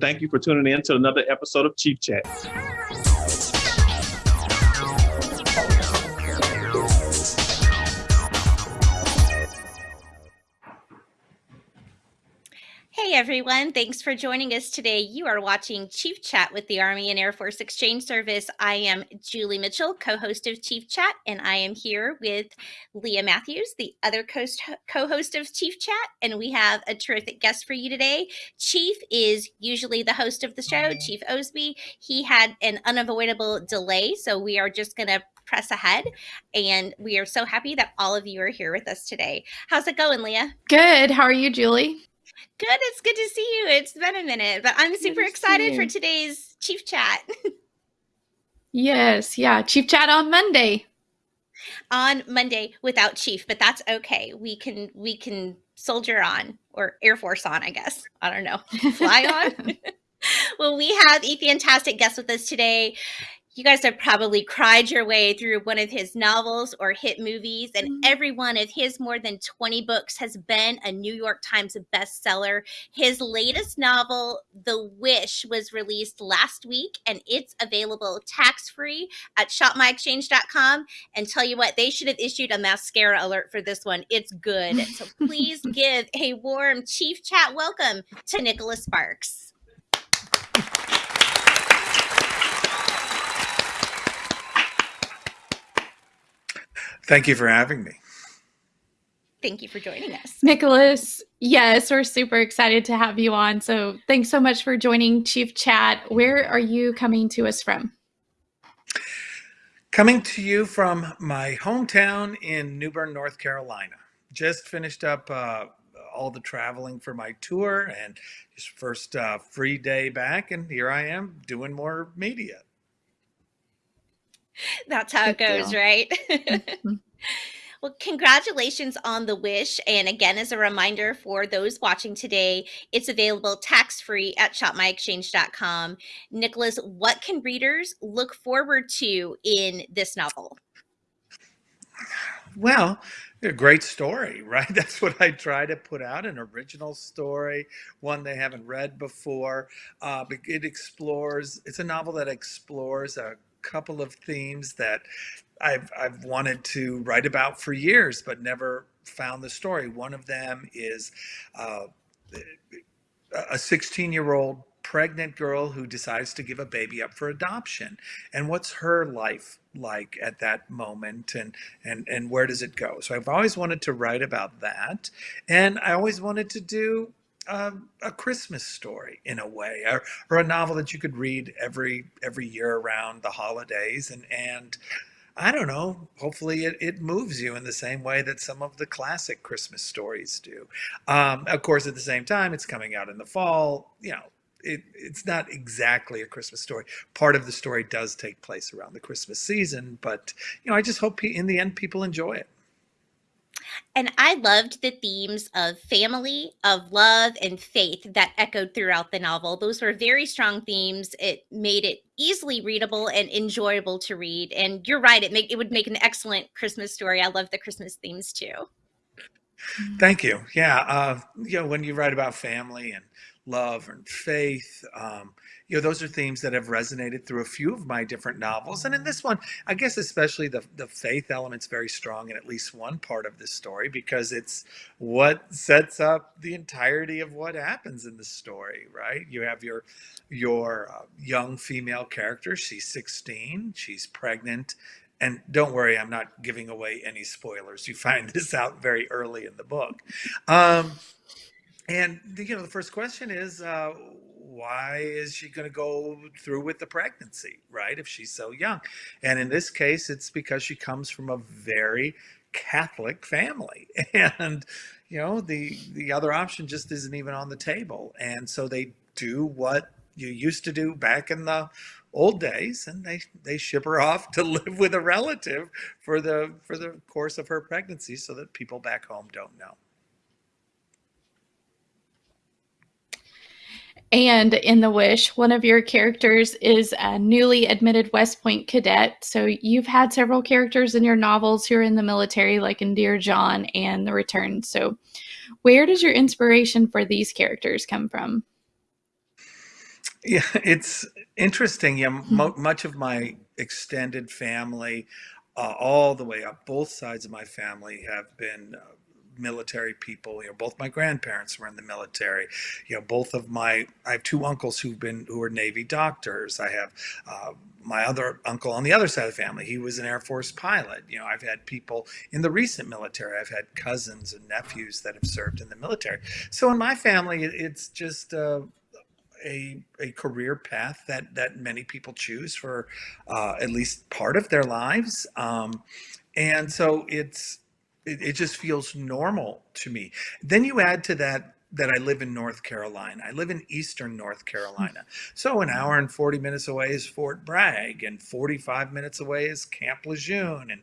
Thank you for tuning in to another episode of Chief Chat. Hey everyone, thanks for joining us today. You are watching Chief Chat with the Army and Air Force Exchange Service. I am Julie Mitchell, co host of Chief Chat, and I am here with Leah Matthews, the other co host of Chief Chat. And we have a terrific guest for you today. Chief is usually the host of the show, mm-hmm. Chief Osby. He had an unavoidable delay, so we are just going to press ahead. And we are so happy that all of you are here with us today. How's it going, Leah? Good. How are you, Julie? Good. It's good to see you. It's been a minute, but I'm super excited for today's Chief Chat. yes. Yeah. Chief Chat on Monday. On Monday without Chief, but that's okay. We can we can soldier on or Air Force on, I guess. I don't know. Fly on. well, we have a fantastic guest with us today you guys have probably cried your way through one of his novels or hit movies, and mm-hmm. every one of his more than 20 books has been a New York Times bestseller. His latest novel, The Wish, was released last week, and it's available tax free at shopmyexchange.com. And tell you what, they should have issued a mascara alert for this one. It's good. So please give a warm Chief Chat welcome to Nicholas Sparks. Thank you for having me. Thank you for joining us. Nicholas, yes, we're super excited to have you on. So thanks so much for joining Chief Chat. Where are you coming to us from? Coming to you from my hometown in New Bern, North Carolina. Just finished up uh, all the traveling for my tour and just first uh, free day back, and here I am doing more media. That's how Good it goes, deal. right? Mm-hmm. Well, congratulations on the wish. And again, as a reminder for those watching today, it's available tax free at shopmyexchange.com. Nicholas, what can readers look forward to in this novel? Well, a great story, right? That's what I try to put out an original story, one they haven't read before. Uh, it explores, it's a novel that explores a couple of themes that I've I've wanted to write about for years, but never found the story. One of them is uh, a 16 year old pregnant girl who decides to give a baby up for adoption. And what's her life like at that moment? And and and where does it go? So i've always wanted to write about that. And i always wanted to do um, a Christmas story in a way, or, or a novel that you could read every every year around the holidays, and and I don't know. Hopefully, it, it moves you in the same way that some of the classic Christmas stories do. Um, of course, at the same time, it's coming out in the fall. You know, it, it's not exactly a Christmas story. Part of the story does take place around the Christmas season, but you know, I just hope in the end people enjoy it. And I loved the themes of family, of love, and faith that echoed throughout the novel. Those were very strong themes. It made it easily readable and enjoyable to read. And you're right; it make it would make an excellent Christmas story. I love the Christmas themes too. Thank you. Yeah, uh, you know, when you write about family and love and faith. Um, you know, those are themes that have resonated through a few of my different novels. And in this one, I guess especially the, the faith element's very strong in at least one part of this story because it's what sets up the entirety of what happens in the story, right? You have your your uh, young female character. She's 16. She's pregnant. And don't worry, I'm not giving away any spoilers. You find this out very early in the book. Um, and you know, the first question is, uh, why is she going to go through with the pregnancy, right? If she's so young, and in this case, it's because she comes from a very Catholic family, and you know, the the other option just isn't even on the table, and so they do what you used to do back in the old days and they they ship her off to live with a relative for the for the course of her pregnancy so that people back home don't know And in The Wish, one of your characters is a newly admitted West Point cadet. So you've had several characters in your novels who are in the military, like in Dear John and The Return. So, where does your inspiration for these characters come from? Yeah, it's interesting. Yeah, mo much of my extended family, uh, all the way up, both sides of my family have been uh, military people. You know, both my grandparents were in the military. You know, both of my I have two uncles who've been who are Navy doctors. I have uh, my other uncle on the other side of the family. He was an Air Force pilot. You know, I've had people in the recent military. I've had cousins and nephews that have served in the military. So in my family, it's just. Uh, a, a career path that that many people choose for uh, at least part of their lives um, and so it's it, it just feels normal to me then you add to that that I live in North Carolina. I live in eastern North Carolina. So an hmm. hour and 40 minutes away is Fort Bragg, and 45 minutes away is Camp Lejeune, and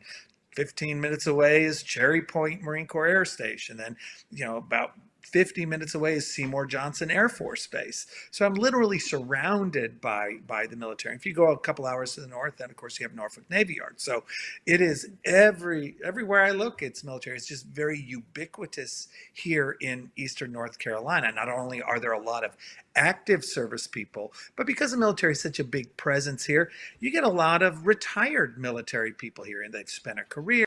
15 minutes away is Cherry Point Marine Corps Air Station. Then, you know, about 50 minutes away is Seymour Johnson Air Force Base. So I'm literally surrounded by by the military. If you go a couple hours to the north, then of course you have Norfolk Navy Yard. So it is every everywhere I look, it's military. It's just very ubiquitous here in eastern North Carolina. Not only are there a lot of active service people, but because the military is such a big presence here, you get a lot of retired military people here, and they've spent a career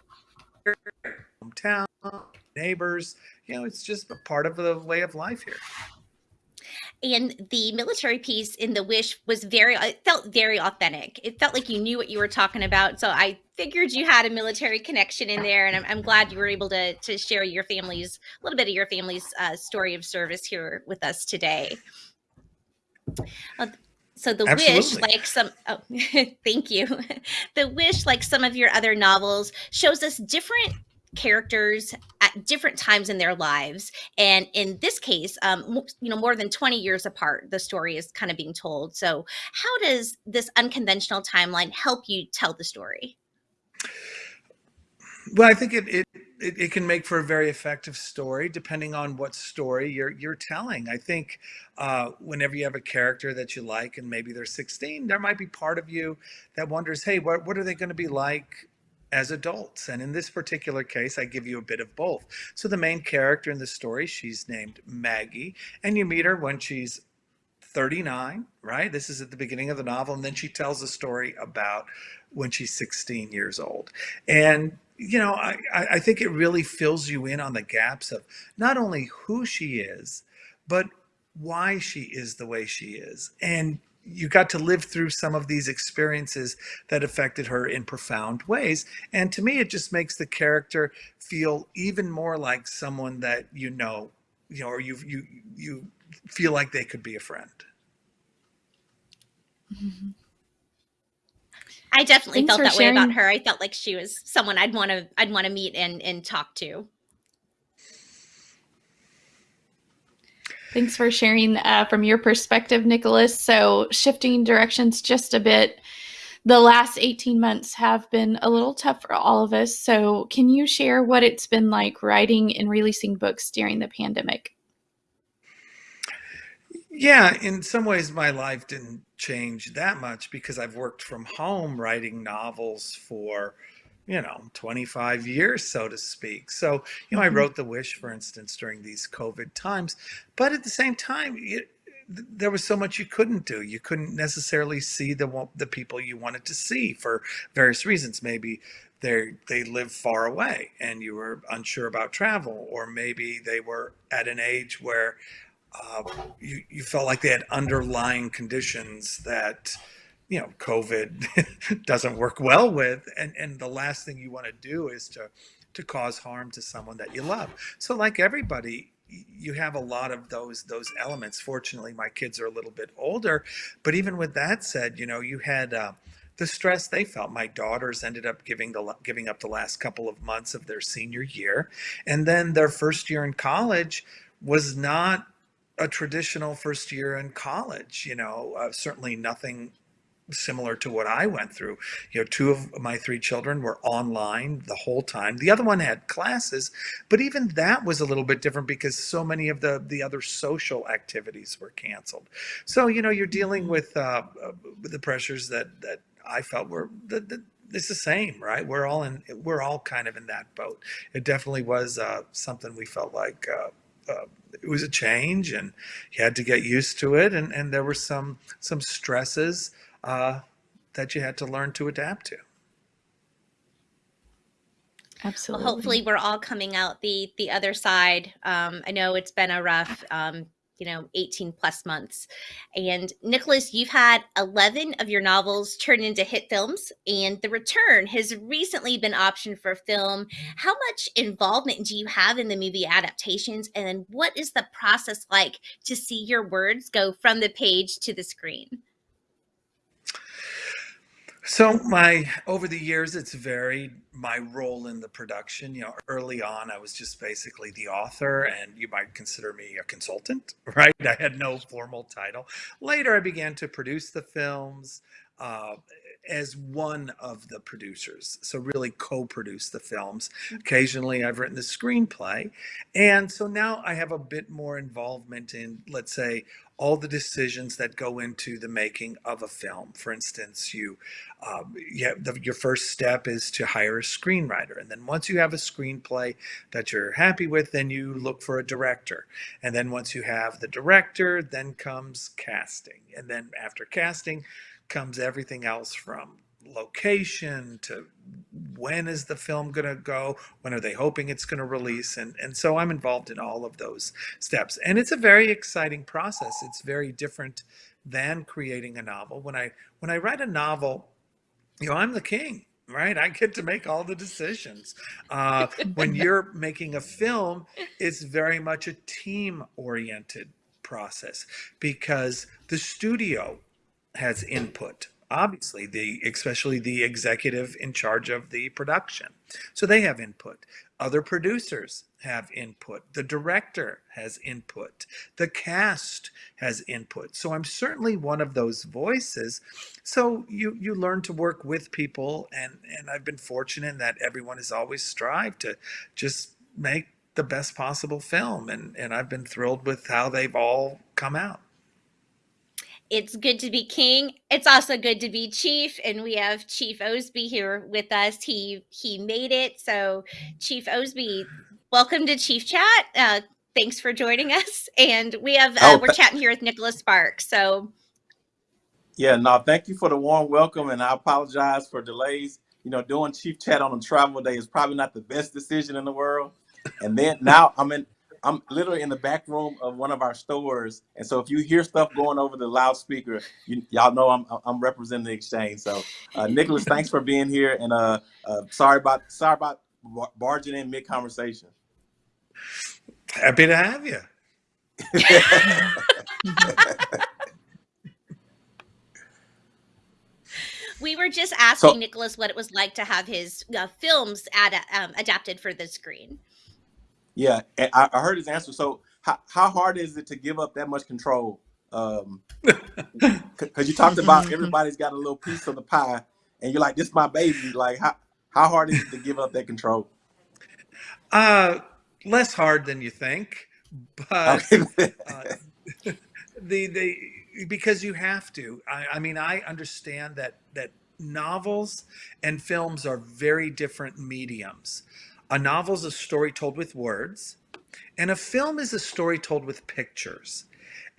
hometown, neighbors. You know, it's just a part of the way of life here. And the military piece in the wish was very, it felt very authentic. It felt like you knew what you were talking about. So I figured you had a military connection in there, and I'm, I'm glad you were able to to share your family's a little bit of your family's uh, story of service here with us today. Uh, so the wish like some oh thank you the wish like some of your other novels shows us different characters at different times in their lives and in this case um you know more than 20 years apart the story is kind of being told so how does this unconventional timeline help you tell the story Well, I think it, it it it can make for a very effective story, depending on what story you're you're telling. I think uh, whenever you have a character that you like, and maybe they're 16, there might be part of you that wonders, hey, what what are they going to be like as adults? And in this particular case, I give you a bit of both. So the main character in the story, she's named Maggie, and you meet her when she's 39, right? This is at the beginning of the novel. And then she tells a story about when she's 16 years old. And, you know, I, I I think it really fills you in on the gaps of not only who she is, but why she is the way she is. And you got to live through some of these experiences that affected her in profound ways. And to me, it just makes the character feel even more like someone that you know, you know, or you you you feel like they could be a friend. I definitely Thanks felt for that way about her i felt like she was someone i'd want to i'd want to meet and and talk to Thanks for sharing uh, from your perspective, Nicholas. So, shifting directions just a bit, the last 18 months have been a little tough for all of us. So, can you share what it's been like writing and releasing books during the pandemic? Yeah, in some ways, my life didn't change that much because I've worked from home writing novels for, you know, 25 years, so to speak. So, you know, I Mhm. wrote The Wish, for instance, during these COVID times. But at the same time, it, there was so much you couldn't do. You couldn't necessarily see the the people you wanted to see for various reasons. Maybe they they live far away and you were unsure about travel, or maybe they were at an age where uh, you, you felt like they had underlying conditions that you know covid doesn't work well with and and the last thing you want to do is to to cause harm to someone that you love so like everybody you have a lot of those those elements fortunately my kids are a little bit older but even with that said you know you had uh, the stress they felt my daughters ended up giving the giving up the last couple of months of their senior year and then their first year in college was not a traditional first year in college. You know, uh, certainly nothing similar to what I went through. You know, two of my three children were online the whole time. The other one had classes, but even that was a little bit different because so many of the the other social activities were canceled. So you know, you're dealing Mhm. with uh, uh, the pressures that that I felt were the, the it's the same, right? We're all in. We're all kind of in that boat. It definitely was uh, something we felt like uh, uh, it was a change, and you had to get used to it, and and there were some some stresses uh, that you had to learn to adapt to. Absolutely. Well, hopefully we're all coming out the the other side. Um, I know it's been a rough, um, you know, 18 plus months. And Nicholas, you've had 11 of your novels turned into hit films, and The Return has recently been optioned for film. How much involvement do you have in the movie adaptations? And what is the process like to see your words go from the page to the screen? So my over the years, it's varied my role in the production. You know, early on, I was just basically the author, and you might consider me a consultant, right? I had no formal title. Later, I began to produce the films uh, as one of the producers. So really co-produce the films. Occasionally, I've written the screenplay, and so now I have a bit more involvement in, let's say, all the decisions that go into the making of a film. For instance, you, um, yeah, the, your first step is to hire a screenwriter, and then once you have a screenplay that you're happy with, then you look for a director, and then once you have the director, then comes casting, and then after casting comes everything else from location to when is the film going to go when are they hoping it's going to release and and so i'm involved in all of those steps. And it's a very exciting process. It's very different than creating a novel. When i when i write a novel you know i'm the king right? I get to make all the decisions. Uh, when you're making a film it's very much a team oriented process because the studio has input obviously the especially the executive in charge of the production. So they have input. Other producers have input. The director has input. The cast has input. So i'm certainly one of those voices. So you you learn to work with people and and i've been fortunate in that everyone has always strived to just make the best possible film and and i've been thrilled with how they've all come out it's good to be king. It's also good to be chief, and we have Chief Osby here with us. He he made it. So, Chief Osby, welcome to Chief Chat. Uh, thanks for joining us. And we have uh, Oh, we're chatting here with Nicholas Sparks. So, yeah, no, thank you for the warm welcome, and I apologize for delays. You know, doing chief chat on a travel day is probably not the best decision in the world. And then now I'm in, I'm literally in the back room of one of our stores, and so if you hear stuff going over the loudspeaker, you, y'all know I'm I'm representing the exchange. So, uh, Nicholas, thanks for being here, and uh, uh, sorry about sorry about barging in mid conversation. happy to have you we were just asking so Nicholas what it was like to have his uh, films ad- um, adapted for the screen. Yeah, and I, I heard his answer. So, how how hard is it to give up that much control? Um, because you talked about everybody's got a little piece of the pie, and you're like, "This is my baby." Like, how how hard is it to give up that control? Uh, less hard than you think, but uh, the the because you have to. I, I mean, I understand that that novels and films are very different mediums. A novel is a story told with words, and a film is a story told with pictures.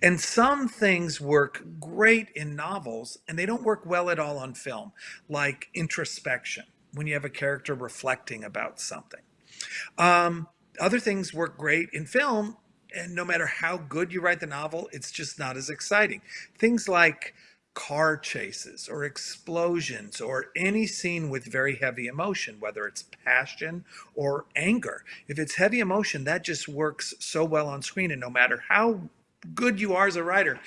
And some things work great in novels, and they don't work well at all on film, like introspection, when you have a character reflecting about something. Um, other things work great in film, and no matter how good you write the novel, it's just not as exciting. Things like car chases or explosions or any scene with very heavy emotion, whether it's passion or anger. If it's heavy emotion, that just works so well on screen. And no matter how good you are as a writer,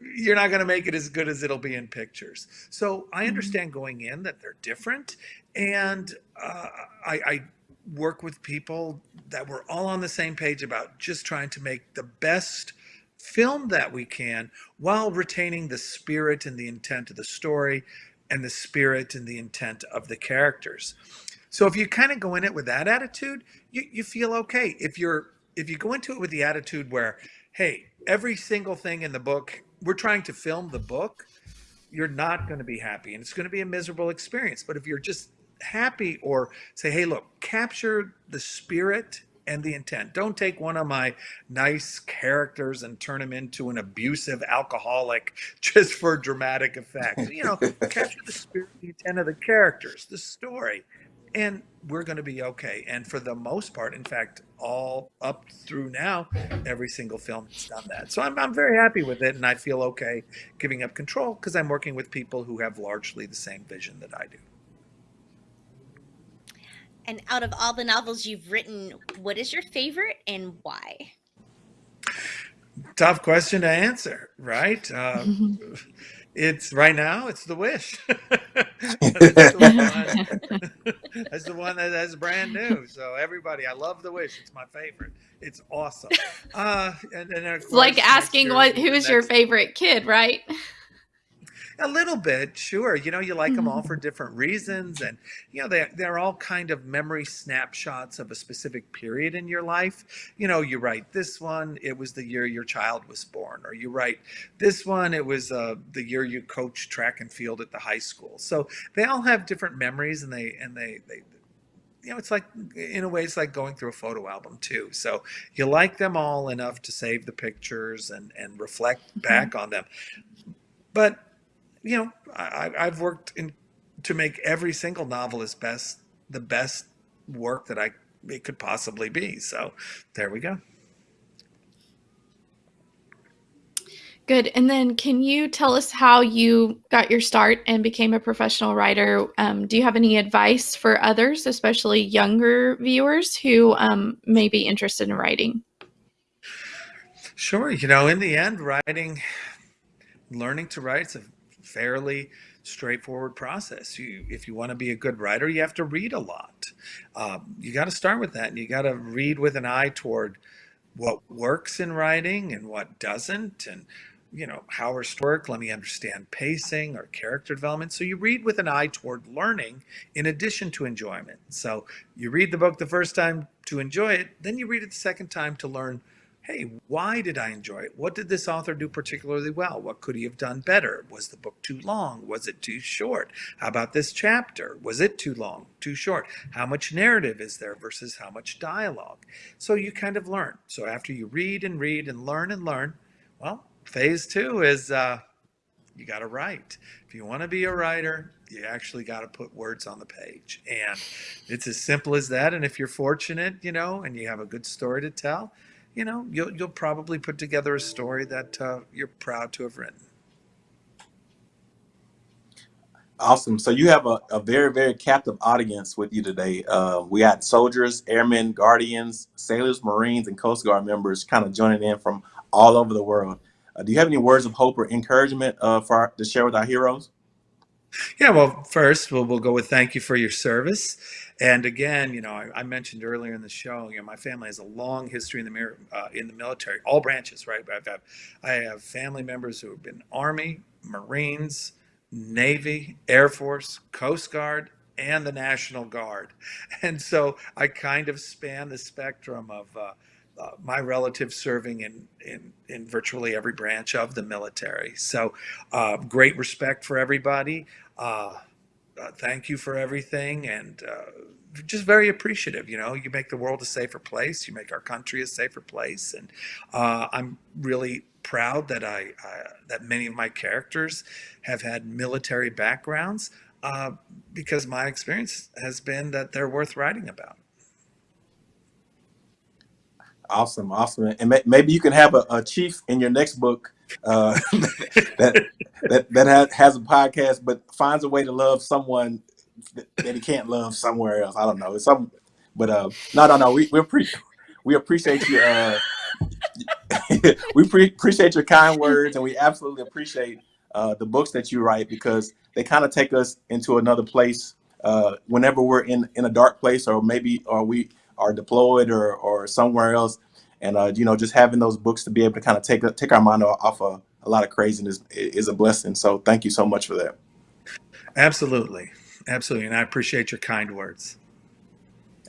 you're not going to make it as good as it'll be in pictures. So I Mhm. understand going in that they're different, and uh, I, I work with people that we're all on the same page about just trying to make the best film that we can while retaining the spirit and the intent of the story and the spirit and the intent of the characters. So if you kind of go in it with that attitude, you, you feel okay. If you're if you go into it with the attitude where, hey, every single thing in the book, we're trying to film the book, you're not going to be happy and it's going to be a miserable experience. But if you're just happy or say, hey, look, capture the spirit and the intent. Don't take one of my nice characters and turn him into an abusive alcoholic just for dramatic effect. You know, capture the spirit, the intent of the characters, the story, and we're going to be okay. And for the most part, in fact, all up through now, every single film has done that. So I'm, I'm very happy with it, and I feel okay giving up control because I'm working with people who have largely the same vision that I do. And out of all the novels you've written, what is your favorite and why? Tough question to answer, right? Uh, it's right now. It's the wish. that's, the one, that's the one that that's brand new. So everybody, I love the wish. It's my favorite. It's awesome. Uh, and, and of It's like asking year what will be the who's your favorite kid, right? A little bit, sure. You know, you like them Mm-hmm. all for different reasons, and you know they they're all kind of memory snapshots of a specific period in your life. You know, you write this one, it was the year your child was born, or you write this one, it was uh, the year you coached track and field at the high school. So they all have different memories, and they and they they. You know, it's like in a way, it's like going through a photo album too. So you like them all enough to save the pictures and and reflect Mm-hmm. back on them. But you know, I, I've worked in to make every single novel as best the best work that I it could possibly be. So there we go. Good. And then can you tell us how you got your start and became a professional writer? Um, do you have any advice for others, especially younger viewers who um, may be interested in writing? Sure. You know, in the end, writing, learning to write is a fairly straightforward process. You, if you want to be a good writer, you have to read a lot. Um, you got to start with that, and you got to read with an eye toward what works in writing and what doesn't, and you know how our work. Let me understand pacing or character development. So you read with an eye toward learning, in addition to enjoyment. So you read the book the first time to enjoy it, then you read it the second time to learn hey, why did I enjoy it? What did this author do particularly well? What could he have done better? Was the book too long? Was it too short? How about this chapter? Was it too long, too short? How much narrative is there versus how much dialogue? So you kind of learn. So after you read and read and learn and learn, well, phase two is uh, you got to write. If you want to be a writer, you actually got to put words on the page. And it's as simple as that. And if you're fortunate, you know, and you have a good story to tell, you know, you'll you'll probably put together a story that uh, you're proud to have written. Awesome. So you have a, a very, very captive audience with you today. Uh, we got soldiers, airmen, guardians, sailors, Marines, and Coast Guard members kind of joining in from all over the world. Uh, do you have any words of hope or encouragement uh, for our, to share with our heroes? Yeah, well, first we'll, we'll go with thank you for your service. And again, you know, I, I mentioned earlier in the show, you know, my family has a long history in the uh, in the military, all branches, right? I've I have family members who have been Army, Marines, Navy, Air Force, Coast Guard, and the National Guard. And so I kind of span the spectrum of uh, uh, my relatives serving in, in, in virtually every branch of the military. So uh, great respect for everybody. Uh, thank you for everything and uh, just very appreciative you know? You make the world a safer place. You make our country a safer place. And uh, i'm really proud that I, I that many of my characters have had military backgrounds uh, because my experience has been that they're worth writing about Awesome, awesome. And may, maybe you can have a, a chief in your next book uh, that that that has, has a podcast, but finds a way to love someone that, he can't love somewhere else. I don't know. It's some, but uh, no, no, no. We we appre- we appreciate you. Uh, we pre- appreciate your kind words, and we absolutely appreciate uh, the books that you write because they kind of take us into another place uh, whenever we're in in a dark place, or maybe or we are deployed or or somewhere else. And uh, you know, just having those books to be able to kind of take take our mind off of a lot of craziness is a blessing. So thank you so much for that. absolutely absolutely and i appreciate your kind words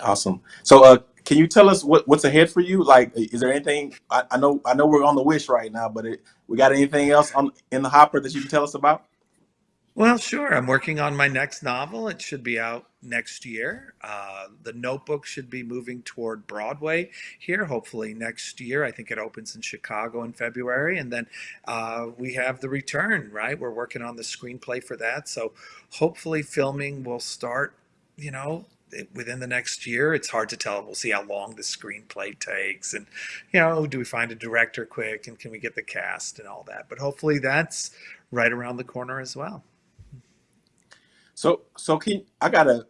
Awesome. So, uh, can you tell us what, what's ahead for you? Like, is there anything? I, I know, I know we're on the wish right now, but it, we got anything else on in the hopper that you can tell us about? Well, sure. I'm working on my next novel. It should be out next year. Uh, the Notebook should be moving toward Broadway here, hopefully next year. I think it opens in Chicago in February. And then uh, we have The Return, right? We're working on the screenplay for that. So hopefully filming will start, you know, within the next year. It's hard to tell. We'll see how long the screenplay takes. And, you know, do we find a director quick and can we get the cast and all that? But hopefully that's right around the corner as well. So, so can I got a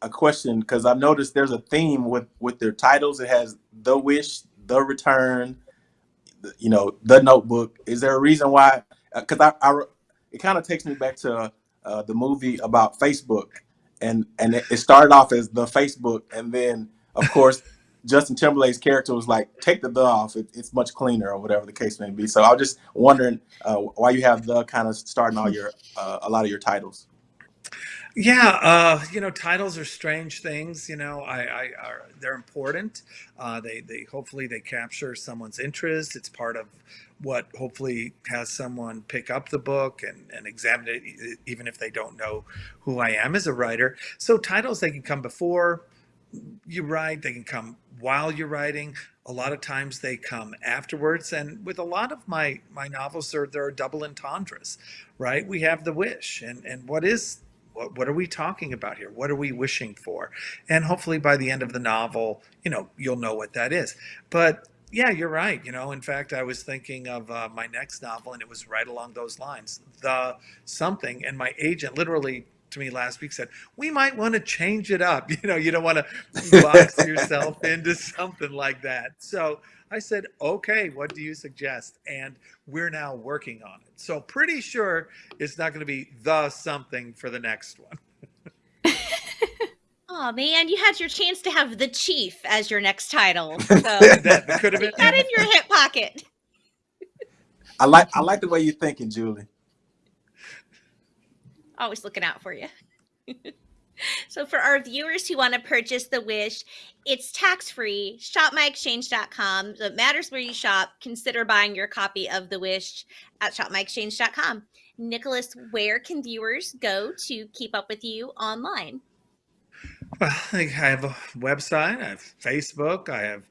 a question because I've noticed there's a theme with with their titles. It has the wish, the return, the- you know, the notebook. Is there a reason why? Because I, I it kind of takes me back to uh, the movie about Facebook, and and it, it started off as the Facebook, and then of course Justin Timberlake's character was like, take the the off. It, it's much cleaner, or whatever the case may be. So I was just wondering uh, why you have the kind of starting all your uh, a lot of your titles. Yeah, uh, you know, titles are strange things. You know, I, I are they're important. Uh, they they hopefully they capture someone's interest. It's part of what hopefully has someone pick up the book and, and examine it, even if they don't know who I am as a writer. So titles they can come before you write, they can come while you're writing. A lot of times they come afterwards. And with a lot of my my novels, there there are double entendres, right? We have the wish, and and what is what, what are we talking about here? What are we wishing for? And hopefully by the end of the novel, you know, you'll know what that is. But yeah, you're right. You know, in fact, I was thinking of uh, my next novel, and it was right along those lines. The something, and my agent literally to me last week said, "We might want to change it up. You know, you don't want to box yourself into something like that." So I said, "Okay, what do you suggest?" And we're now working on it. So pretty sure it's not going to be the something for the next one. Oh man, you had your chance to have the chief as your next title. So That, that could have been. that in your hip pocket. I like I like the way you're thinking, Julie. Always looking out for you. so for our viewers who want to purchase the wish, it's tax free. Shopmyexchange.com. So it matters where you shop. Consider buying your copy of the wish at shopmyexchange.com. Nicholas, where can viewers go to keep up with you online? Well, I think I have a website, I have Facebook, I have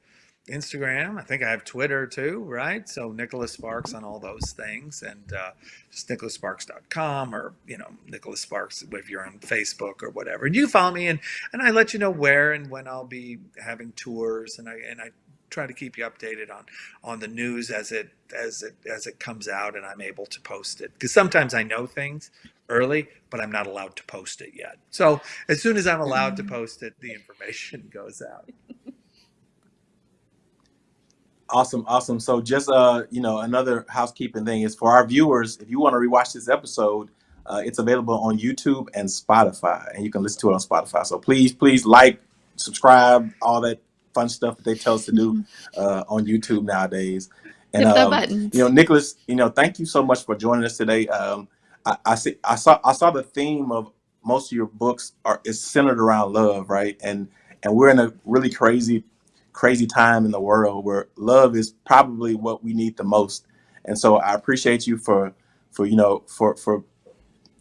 Instagram, I think I have Twitter too, right? So Nicholas Sparks on all those things, and uh, just nicholassparks.com or you know Nicholas Sparks if you're on Facebook or whatever. And you follow me, and and I let you know where and when I'll be having tours, and I and I try to keep you updated on on the news as it as it as it comes out, and I'm able to post it because sometimes I know things early, but I'm not allowed to post it yet. So as soon as I'm allowed to post it, the information goes out. Awesome, awesome. So just uh, you know, another housekeeping thing is for our viewers, if you want to rewatch this episode, uh, it's available on YouTube and Spotify, and you can listen to it on Spotify. So please, please like, subscribe, all that fun stuff that they tell us to do uh, on YouTube nowadays. And Hit the um, buttons. you know, Nicholas, you know, thank you so much for joining us today. Um, I, I see, I saw, I saw the theme of most of your books are is centered around love, right? And and we're in a really crazy, crazy time in the world where love is probably what we need the most. And so I appreciate you for, for you know, for for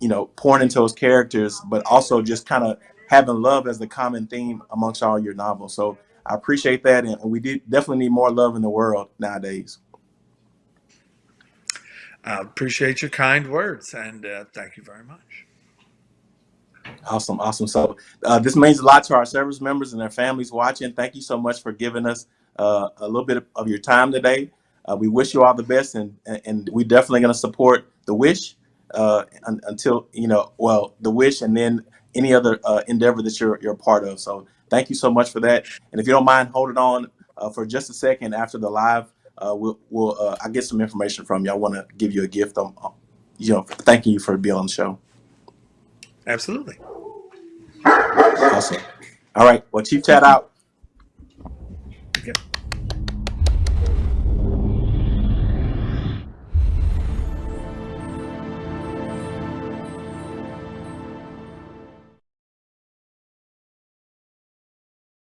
you know, pouring into those characters, but also just kind of having love as the common theme amongst all your novels. So I appreciate that, and we did definitely need more love in the world nowadays. I appreciate your kind words and uh, thank you very much. Awesome, awesome. So uh, this means a lot to our service members and their families watching. Thank you so much for giving us uh, a little bit of your time today. Uh, we wish you all the best, and and, we definitely going to support the wish uh, un, until you know, well, the wish, and then any other uh, endeavor that you're you're a part of. So thank you so much for that. And if you don't mind, hold it on uh, for just a second after the live. We'll we'll I get some information from you. I want to give you a gift. Um, you know, thanking you for being on the show. Absolutely. Awesome. All right. Well, Chief Chat out.